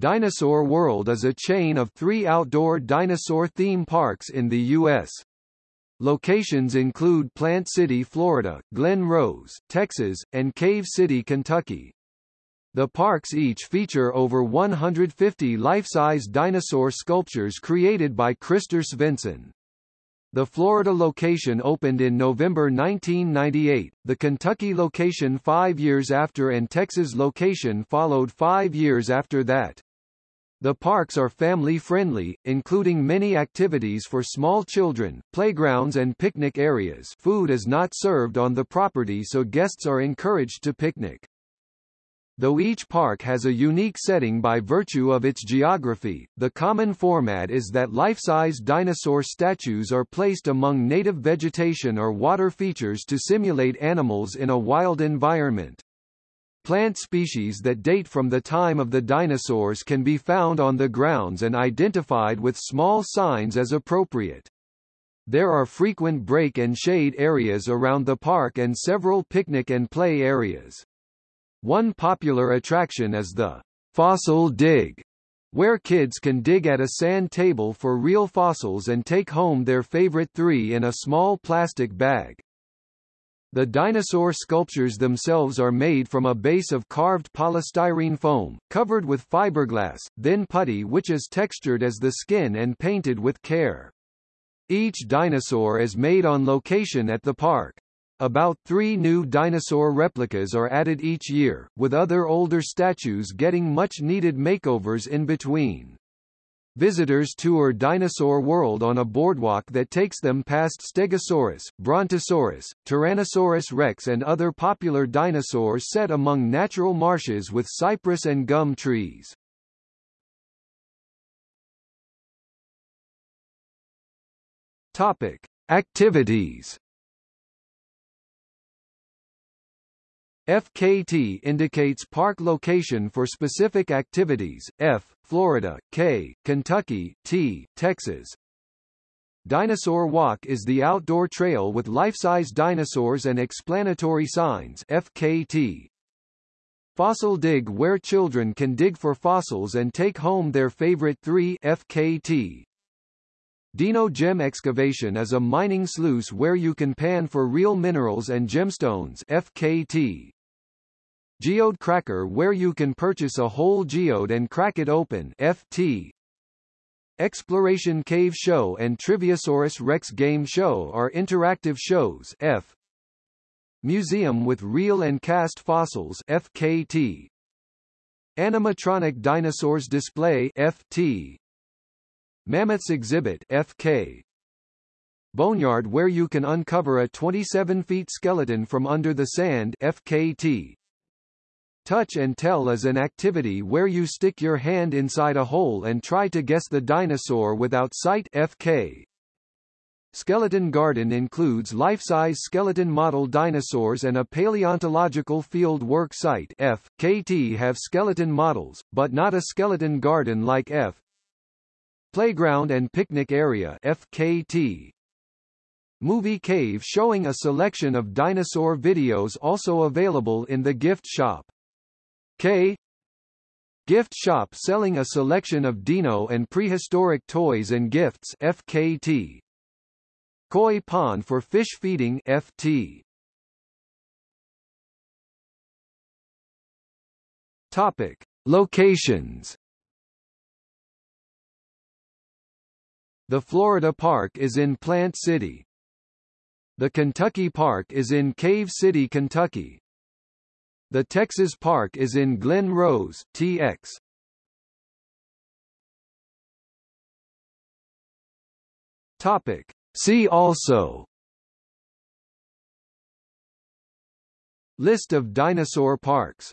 Dinosaur World is a chain of three outdoor dinosaur theme parks in the U.S. Locations include Plant City, Florida, Glen Rose, Texas, and Cave City, Kentucky. The parks each feature over 150 life-size dinosaur sculptures created by Christer Svensson. The Florida location opened in November 1998, the Kentucky location five years after and Texas location followed five years after that. The parks are family-friendly, including many activities for small children, playgrounds and picnic areas food is not served on the property so guests are encouraged to picnic. Though each park has a unique setting by virtue of its geography, the common format is that life-size dinosaur statues are placed among native vegetation or water features to simulate animals in a wild environment. Plant species that date from the time of the dinosaurs can be found on the grounds and identified with small signs as appropriate. There are frequent break and shade areas around the park and several picnic and play areas. One popular attraction is the fossil dig, where kids can dig at a sand table for real fossils and take home their favorite three in a small plastic bag. The dinosaur sculptures themselves are made from a base of carved polystyrene foam, covered with fiberglass, then putty which is textured as the skin and painted with care. Each dinosaur is made on location at the park. About three new dinosaur replicas are added each year, with other older statues getting much-needed makeovers in between. Visitors tour Dinosaur World on a boardwalk that takes them past Stegosaurus, Brontosaurus, Tyrannosaurus rex and other popular dinosaurs set among natural marshes with cypress and gum trees. Topic. Activities FKT indicates park location for specific activities, F, Florida, K, Kentucky, T, Texas. Dinosaur Walk is the outdoor trail with life-size dinosaurs and explanatory signs FKT. Fossil Dig where children can dig for fossils and take home their favorite three FKT. Dino Gem Excavation is a mining sluice where you can pan for real minerals and gemstones FKT. Geode Cracker where you can purchase a whole geode and crack it open FT. Exploration Cave Show and Triviosaurus Rex Game Show are interactive shows F. Museum with Real and Cast Fossils FKT. Animatronic Dinosaurs Display FT. Mammoths Exhibit FK. Boneyard where you can uncover a 27 feet skeleton from under the sand FKT. Touch and tell is an activity where you stick your hand inside a hole and try to guess the dinosaur without sight FK. Skeleton Garden includes life-size skeleton model dinosaurs and a paleontological field work site F. KT have skeleton models, but not a skeleton garden like F. Playground and picnic area FKT. Movie Cave showing a selection of dinosaur videos also available in the gift shop. K Gift shop selling a selection of dino and prehistoric toys and gifts FKT. Koi pond for fish feeding FT. Topic: Locations. The Florida Park is in Plant City. The Kentucky Park is in Cave City, Kentucky. The Texas Park is in Glen Rose, TX. Topic. See also List of dinosaur parks